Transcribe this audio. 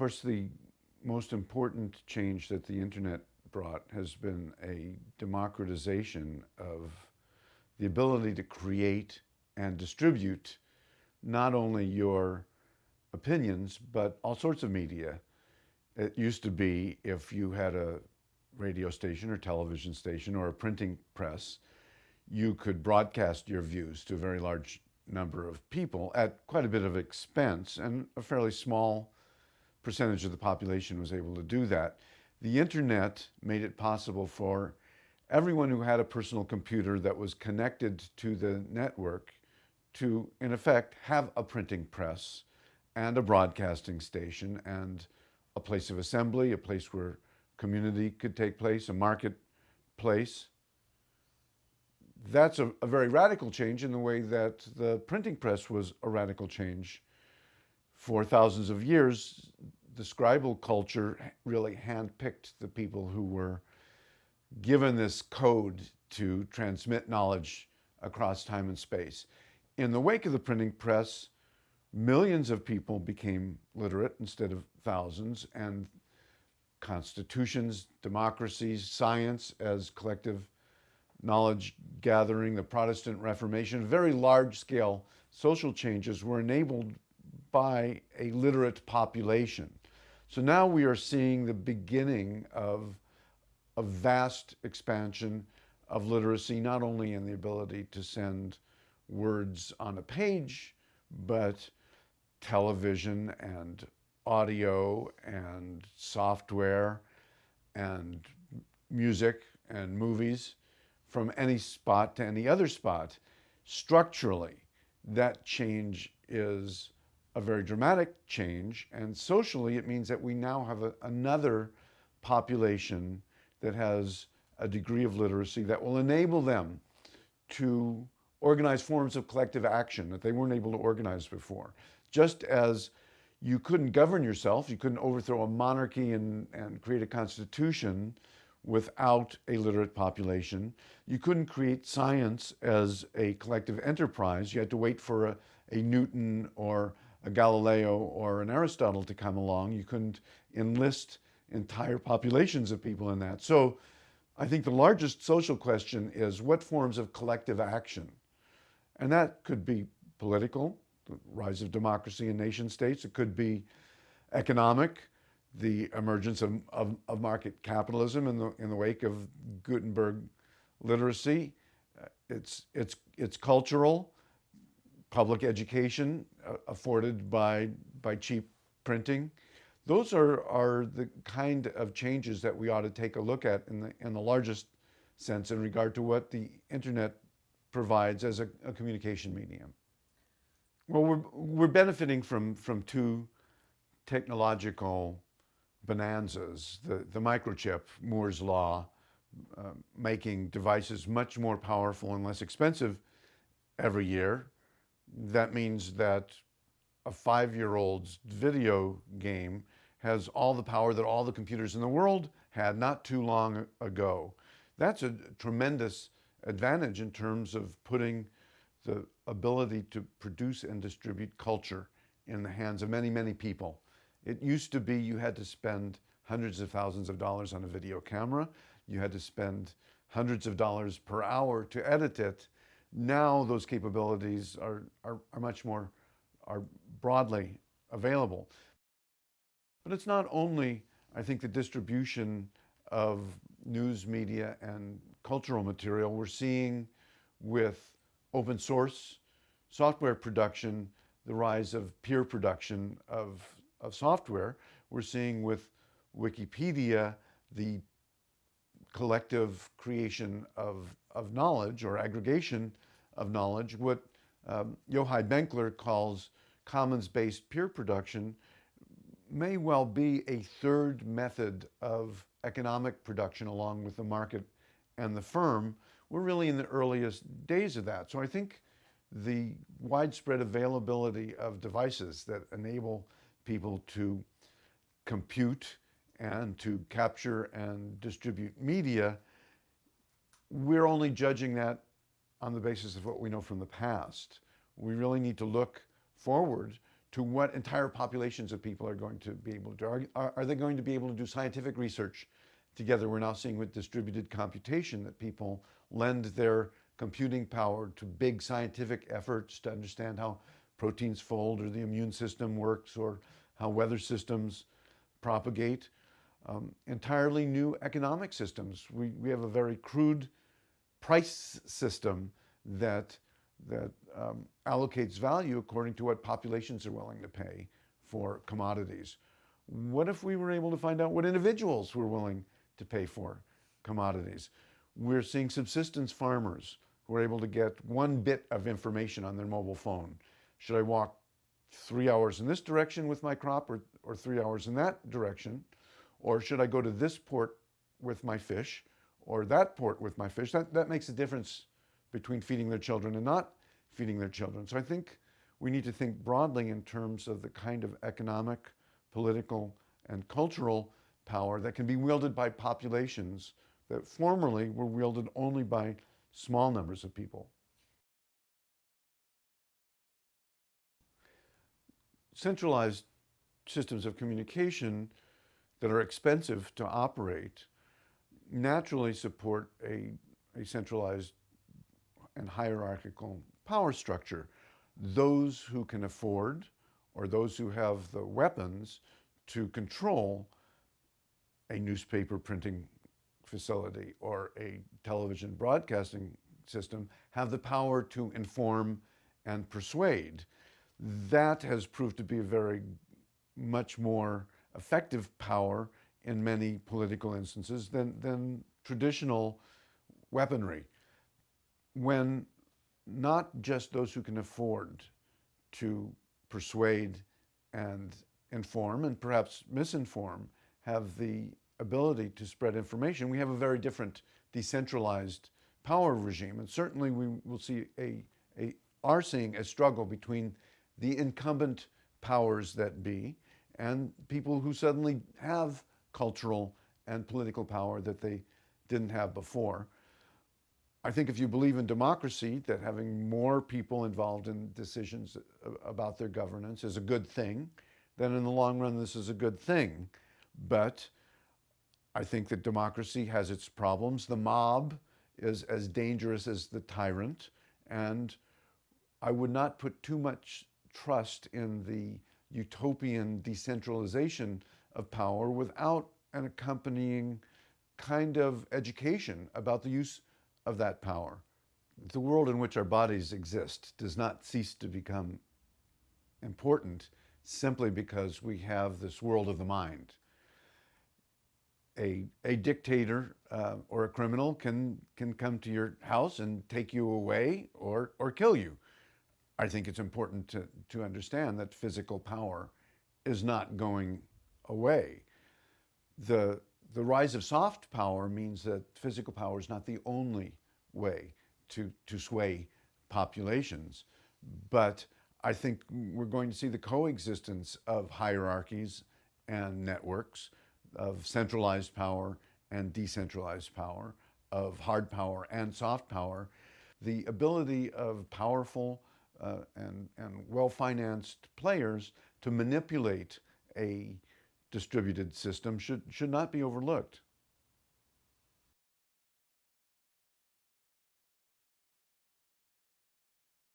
course, the most important change that the internet brought has been a democratization of the ability to create and distribute not only your opinions, but all sorts of media. It used to be if you had a radio station or television station or a printing press, you could broadcast your views to a very large number of people at quite a bit of expense and a fairly small percentage of the population was able to do that. The internet made it possible for everyone who had a personal computer that was connected to the network to, in effect, have a printing press and a broadcasting station and a place of assembly, a place where community could take place, a marketplace. That's a, a, very radical change in the way that the printing press was a radical change. For thousands of years, the scribal culture really handpicked the people who were given this code to transmit knowledge across time and space. In the wake of the printing press, millions of people became literate instead of thousands, and constitutions, democracies, science as collective knowledge gathering, the Protestant Reformation, very large scale social changes were enabled by a literate population. So now we are seeing the beginning of a vast expansion of literacy, not only in the ability to send words on a page, but television and audio and software and music and movies from any spot to any other spot. Structurally, that change is a very dramatic change. And socially, it means that we now have a, another population that has a degree of literacy that will enable them to organize forms of collective action that they weren't able to organize before. Just as you couldn't govern yourself, you couldn't overthrow a monarchy and, and create a constitution without a literate population. You couldn't create science as a collective enterprise. You had to wait for a, a Newton or Galileo or an Aristotle to come along. You couldn't enlist entire populations of people in that. So I think the largest social question is what forms of collective action? And that could be political, the rise of democracy in nation states. It could be economic, the emergence of, of, of market capitalism in the, in the wake of Gutenberg literacy. It's, it's, it's cultural, public education uh, afforded by, by cheap printing. Those are, are the kind of changes that we ought to take a look at in the, in the largest sense in regard to what the internet provides as a, a communication medium. Well, we're, we're benefiting from, from two technological bonanzas. The, the microchip, Moore's Law, uh, making devices much more powerful and less expensive every year. That means that a five-year-old's video game has all the power that all the computers in the world had not too long ago. That's a tremendous advantage in terms of putting the ability to produce and distribute culture in the hands of many, many people. It used to be you had to spend hundreds of thousands of dollars on a video camera. You had to spend hundreds of dollars per hour to edit it. Now those capabilities are, are, are much more, are broadly available. But it's not only, I think, the distribution of news media and cultural material. We're seeing with open source software production, the rise of peer production of, of software. We're seeing with Wikipedia, the collective creation of, of knowledge or aggregation of knowledge, what um, Benkler calls commons-based peer production may well be a third method of economic production along with the market and the firm. We're really in the earliest days of that. So I think the widespread availability of devices that enable people to compute and to capture and distribute media, we're only judging that on the basis of what we know from the past. We really need to look forward to what entire populations of people are going to be able to are, are they going to be able to do scientific research together? We're now seeing with distributed computation that people lend their computing power to big scientific efforts to understand how proteins fold or the immune system works or how weather systems propagate. Um, entirely new economic systems. We, we have a very crude price system that, that um, allocates value according to what populations are willing to pay for commodities. What if we were able to find out what individuals were willing to pay for commodities? We're seeing subsistence farmers who are able to get one bit of information on their mobile phone. Should I walk three hours in this direction with my crop or, or three hours in that direction? Or should I go to this port with my fish or that port with my fish? That, that makes a difference between feeding their children and not feeding their children. So I think we need to think broadly in terms of the kind of economic, political, and cultural power that can be wielded by populations that formerly were wielded only by small numbers of people. Centralized systems of communication that are expensive to operate naturally support a, a centralized and hierarchical power structure. Those who can afford or those who have the weapons to control a newspaper printing facility or a television broadcasting system have the power to inform and persuade. That has proved to be a very much more effective power in many political instances than, than traditional weaponry. When not just those who can afford to persuade and inform and perhaps misinform have the ability to spread information, we have a very different decentralized power regime. And certainly we will see a, a are seeing a struggle between the incumbent powers that be and people who suddenly have cultural and political power that they didn't have before. I think if you believe in democracy, that having more people involved in decisions about their governance is a good thing, then in the long run this is a good thing. But I think that democracy has its problems. The mob is as dangerous as the tyrant, and I would not put too much trust in the utopian decentralization of power without an accompanying kind of education about the use of that power. The world in which our bodies exist does not cease to become important simply because we have this world of the mind. A, a dictator uh, or a criminal can, can come to your house and take you away or, or kill you. I think it's important to, to understand that physical power is not going away. The, the rise of soft power means that physical power is not the only way to, to sway populations, but I think we're going to see the coexistence of hierarchies and networks, of centralized power and decentralized power, of hard power and soft power. The ability of powerful uh, and, and well-financed players to manipulate a distributed system should, should not be overlooked.